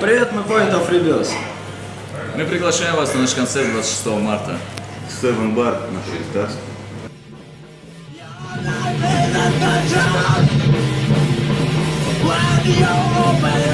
Привет, мы Point of Rebels. Мы приглашаем вас на наш концерт 26 марта. Seven Bar на Швейцарск. When you're